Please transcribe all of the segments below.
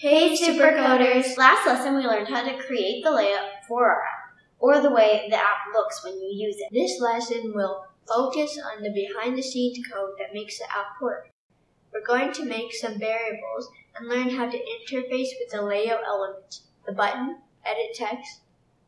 Hey Supercoders! Last lesson we learned how to create the layout for our app, or the way the app looks when you use it. This lesson will focus on the behind the scenes code that makes the app work. We're going to make some variables and learn how to interface with the layout elements, the button, edit text,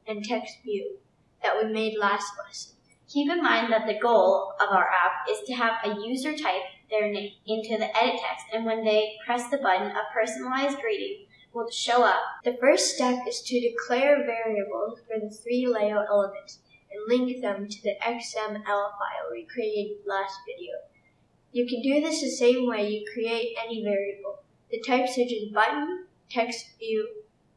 and text view that we made last lesson. Keep in mind that the goal of our app is to have a user type their name into the edit text, and when they press the button, a personalized greeting will show up. The first step is to declare variables for the three layout elements and link them to the XML file we created last video. You can do this the same way you create any variable. The types such as button, text view,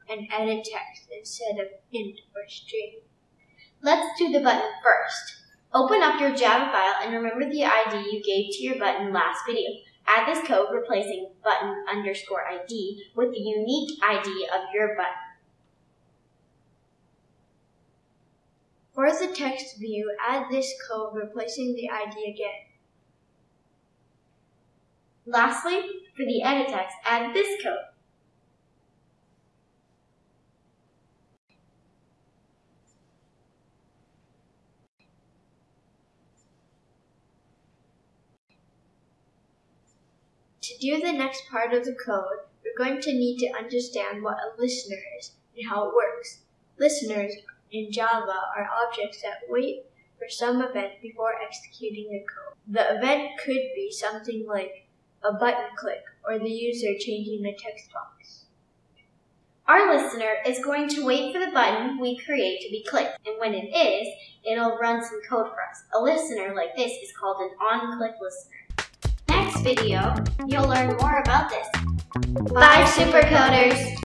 and edit text instead of int or string. Let's do the button first. Open up your Java file and remember the ID you gave to your button last video. Add this code replacing button underscore ID with the unique ID of your button. For the text view, add this code replacing the ID again. Lastly, for the edit text, add this code. To do the next part of the code, we're going to need to understand what a listener is and how it works. Listeners in Java are objects that wait for some event before executing the code. The event could be something like a button click or the user changing the text box. Our listener is going to wait for the button we create to be clicked, and when it is, it'll run some code for us. A listener like this is called an on-click listener video, you'll learn more about this. Bye, Supercoders!